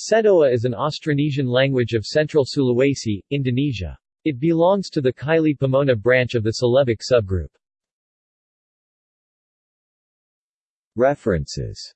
Sedoa is an Austronesian language of central Sulawesi, Indonesia. It belongs to the Kaili Pamona branch of the Celebic subgroup. References